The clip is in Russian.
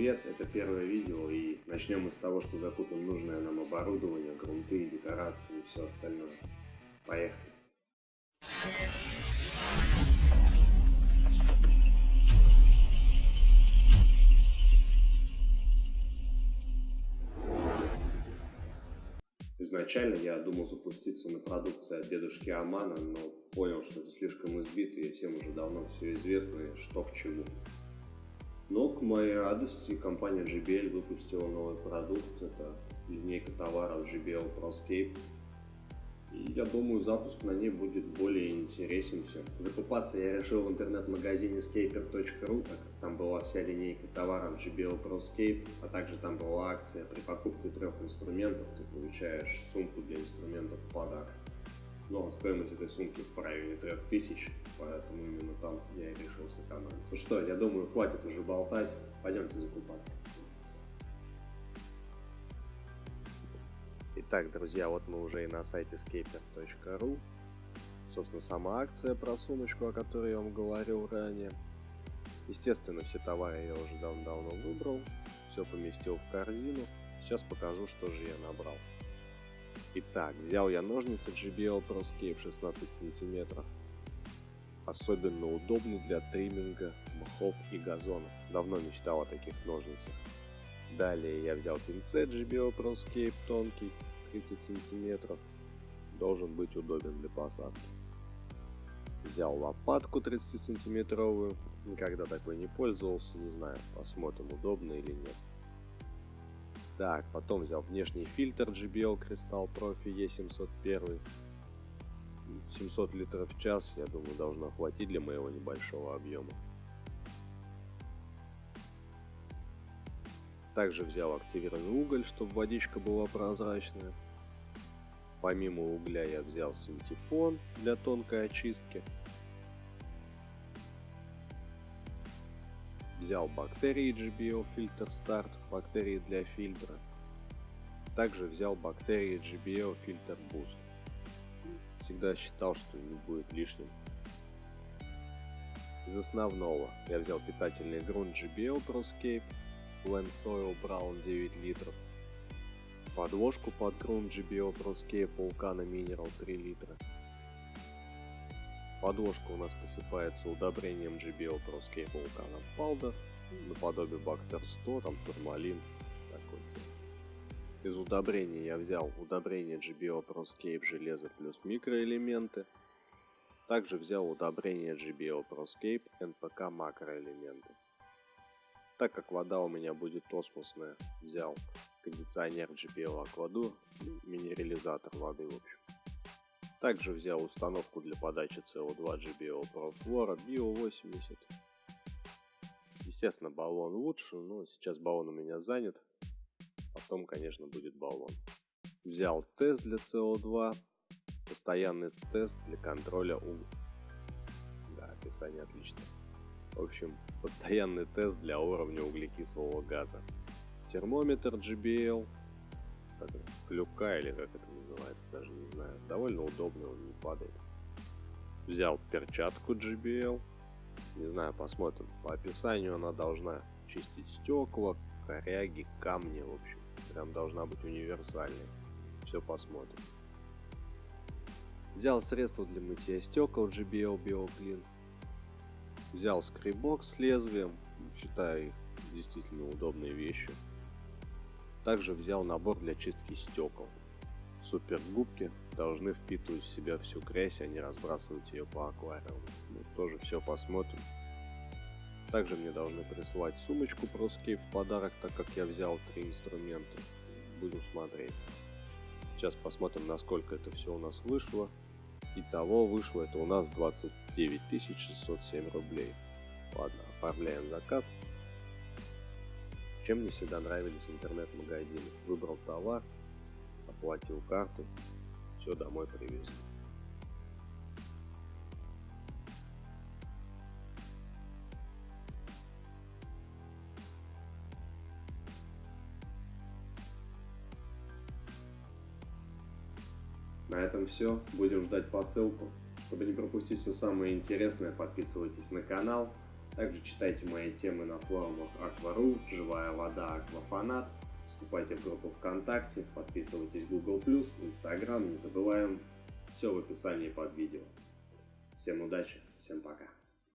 привет! Это первое видео и начнем мы с того, что закупим нужное нам оборудование, грунты, декорации и все остальное. Поехали! Изначально я думал запуститься на продукции от дедушки Амана, но понял, что это слишком избито и всем уже давно все известно, что к чему. Моей радости, компания JBL выпустила новый продукт. Это линейка товаров JBL ProScape. И я думаю, запуск на ней будет более интересен всем. Закупаться я решил в интернет-магазине scaper.ru, так как там была вся линейка товаров JBL ProScape, а также там была акция при покупке трех инструментов, ты получаешь сумку для инструментов в подарок но стоимость этой сумки в районе 3000, поэтому именно там я и решил сэкономить. Ну что, я думаю, хватит уже болтать, пойдемте закупаться. Итак, друзья, вот мы уже и на сайте scaper.ru. Собственно, сама акция про сумочку, о которой я вам говорил ранее. Естественно, все товары я уже давно-давно выбрал, все поместил в корзину. Сейчас покажу, что же я набрал. Итак, взял я ножницы JBL ProScape 16 сантиметров. Особенно удобны для тримминга мхов и газонов. Давно мечтал о таких ножницах. Далее я взял пинцет JBL ProScape тонкий 30 сантиметров. Должен быть удобен для посадки. Взял лопатку 30 сантиметровую. Никогда такой не пользовался, не знаю, посмотрим удобно или нет. Так, потом взял внешний фильтр JBL Crystal Profi E701. 700 литров в час, я думаю, должно хватить для моего небольшого объема. Также взял активированный уголь, чтобы водичка была прозрачная. Помимо угля я взял синтепон для тонкой очистки. Взял бактерии GBO Filter Start, бактерии для фильтра. Также взял бактерии GBO Filter Boost. Всегда считал, что не будет лишним. Из основного я взял питательный грунт GBO ProScape, Blend Soil Brown 9 литров, подложку под грунт GBO ProScape Vulcana Mineral 3 литра, Подложка у нас посыпается удобрением GBO ProScape Volcano Powder, наподобие Bacter 100, там турмалин, такой. Из удобрений я взял удобрение GBO ProScape железо плюс микроэлементы. Также взял удобрение GBO ProScape NPK макроэлементы. Так как вода у меня будет осмосная, взял кондиционер GBO Aquadur, минерализатор воды в общем. Также взял установку для подачи CO2 GBO ProFlora Bio 80. Естественно, баллон лучше, но сейчас баллон у меня занят. Потом, конечно, будет баллон. Взял тест для CO2, постоянный тест для контроля у... Да, описание отлично. В общем, постоянный тест для уровня углекислого газа. Термометр GBL, как клюка или как это называется, даже не знаю. Довольно удобный, он не падает. Взял перчатку JBL. Не знаю, посмотрим. По описанию она должна чистить стекла, коряги, камни, в общем. Прям должна быть универсальной. Все посмотрим. Взял средство для мытья стекол JBL BioClean. Взял скребок с лезвием. Считаю их действительно удобной вещью. Также взял набор для чистки стекол. Супергубки должны впитывать в себя всю грязь, а не разбрасывать ее по аквариуму. Мы тоже все посмотрим. Также мне должны прислать сумочку ProScape в подарок, так как я взял три инструмента. Будем смотреть. Сейчас посмотрим, насколько это все у нас вышло. Итого вышло это у нас 29 607 рублей. Ладно, оформляем заказ. Чем мне всегда нравились интернет-магазины. Выбрал товар, оплатил карту, все домой привезли. На этом все. Будем ждать посылку. Чтобы не пропустить все самое интересное, подписывайтесь на канал, Также читайте мои темы на форумах Аквару, Живая вода, Аквафанат. Вступайте в группу ВКонтакте, подписывайтесь Google+, Instagram, не забываем. Все в описании под видео. Всем удачи, всем пока.